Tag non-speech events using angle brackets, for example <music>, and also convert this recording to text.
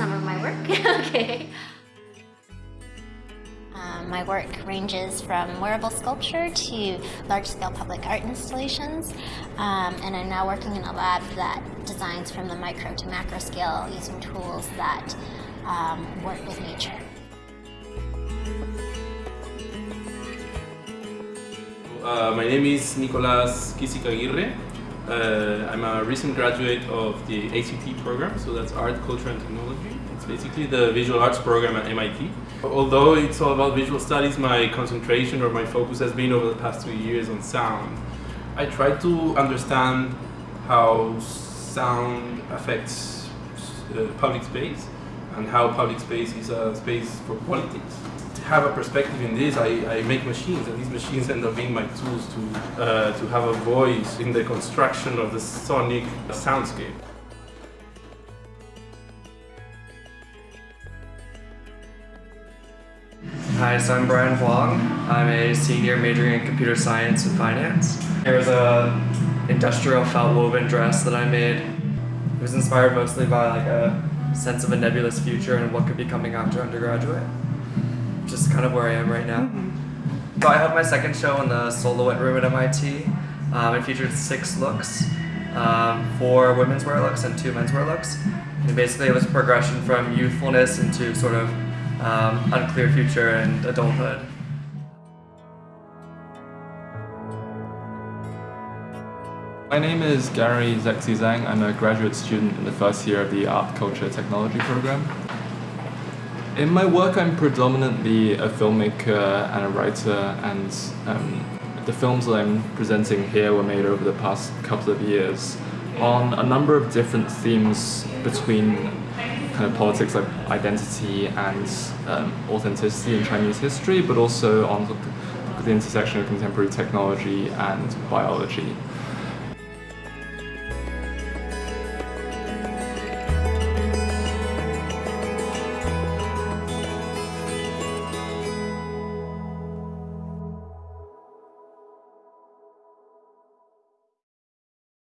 So this is some of my work. <laughs> okay. Um, my work ranges from wearable sculpture to large-scale public art installations, um, and I'm now working in a lab that designs from the micro to macro scale using tools that um, work with nature. Uh, my name is Nicolas Kisic Aguirre. Uh, I'm a recent graduate of the ACT program, so that's Art, Culture and Technology. It's basically the visual arts program at MIT. Although it's all about visual studies, my concentration or my focus has been over the past two years on sound. I try to understand how sound affects uh, public space and how public space is a space for politics have a perspective in this, I, I make machines, and these machines end up being my tools to, uh, to have a voice in the construction of the sonic soundscape. Hi, so I'm Brian Huang. I'm a senior majoring in computer science and finance. Here's a industrial felt woven dress that I made. It was inspired mostly by like a sense of a nebulous future and what could be coming after undergraduate just kind of where I am right now. So I have my second show in the Soloist room at MIT. Um, it featured six looks, um, four women's wear looks and two men's wear looks. And basically it was a progression from youthfulness into sort of um, unclear future and adulthood. My name is Gary Zhexi Zhang. I'm a graduate student in the first year of the Art, Culture, Technology program. In my work, I'm predominantly a filmmaker and a writer, and um, the films that I'm presenting here were made over the past couple of years on a number of different themes between kind of politics like identity and um, authenticity in Chinese history, but also on the intersection of contemporary technology and biology.